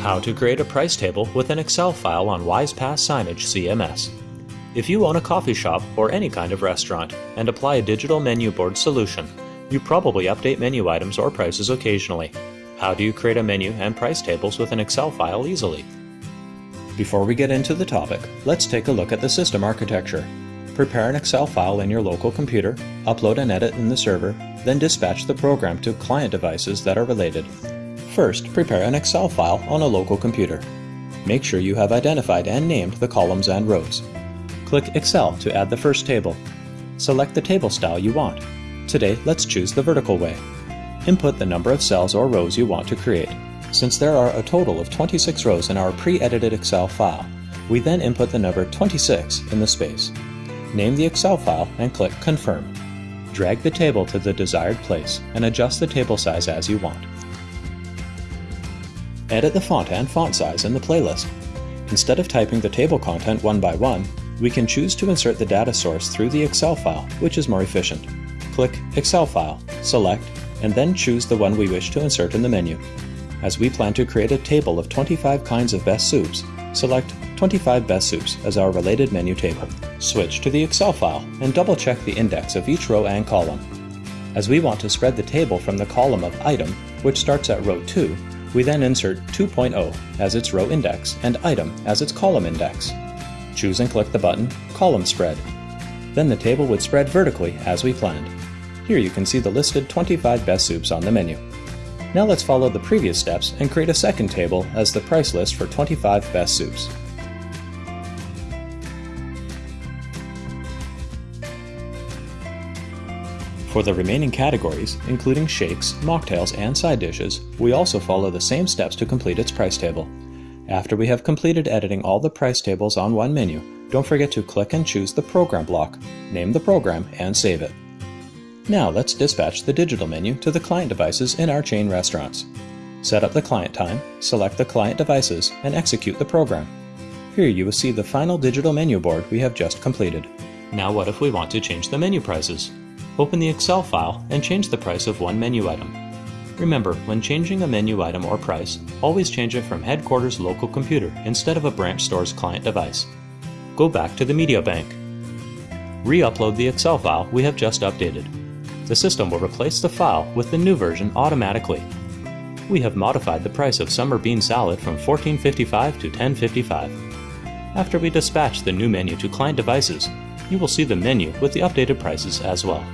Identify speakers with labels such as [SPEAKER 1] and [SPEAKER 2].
[SPEAKER 1] How to create a price table with an Excel file on WISE-PaaS Signage CMS. If you own a coffee shop or any kind of restaurant and apply a digital menu board solution, you probably update menu items or prices occasionally. How do you create a menu and price tables with an Excel file easily? Before we get into the topic, let's take a look at the system architecture. Prepare an Excel file in your local computer, upload and edit in the server, then dispatch the program to client devices that are related. First, prepare an Excel file on a local computer. Make sure you have identified and named the columns and rows. Click Excel to add the first table. Select the table style you want. Today, let's choose the vertical way. Input the number of cells or rows you want to create. Since there are a total of 26 rows in our pre-edited Excel file, we then input the number 26 in the space. Name the Excel file and click Confirm. Drag the table to the desired place and adjust the table size as you want. Edit the font and font size in the playlist. Instead of typing the table content one by one, we can choose to insert the data source through the Excel file, which is more efficient. Click Excel File, select, and then choose the one we wish to insert in the menu. As we plan to create a table of 25 kinds of best soups, select 25 best soups as our related menu table. Switch to the Excel file and double check the index of each row and column. As we want to spread the table from the column of item, which starts at row 2, we then insert 2.0 as its row index and item as its column index. Choose and click the button Column Spread. Then the table would spread vertically as we planned. Here you can see the listed 25 best soups on the menu. Now let's follow the previous steps and create a second table as the price list for 25 best soups. For the remaining categories, including shakes, mocktails, and side dishes, we also follow the same steps to complete its price table. After we have completed editing all the price tables on one menu, don't forget to click and choose the Program block, name the program, and save it. Now let's dispatch the digital menu to the client devices in our chain restaurants. Set up the client time, select the client devices, and execute the program. Here you will see the final digital menu board we have just completed. Now what if we want to change the menu prices? Open the Excel file and change the price of one menu item. Remember, when changing a menu item or price, always change it from headquarters local computer instead of a branch store's client device. Go back to the media bank. Re-upload the Excel file we have just updated. The system will replace the file with the new version automatically. We have modified the price of summer bean salad from $14.55 to $10.55. After we dispatch the new menu to client devices, you will see the menu with the updated prices as well.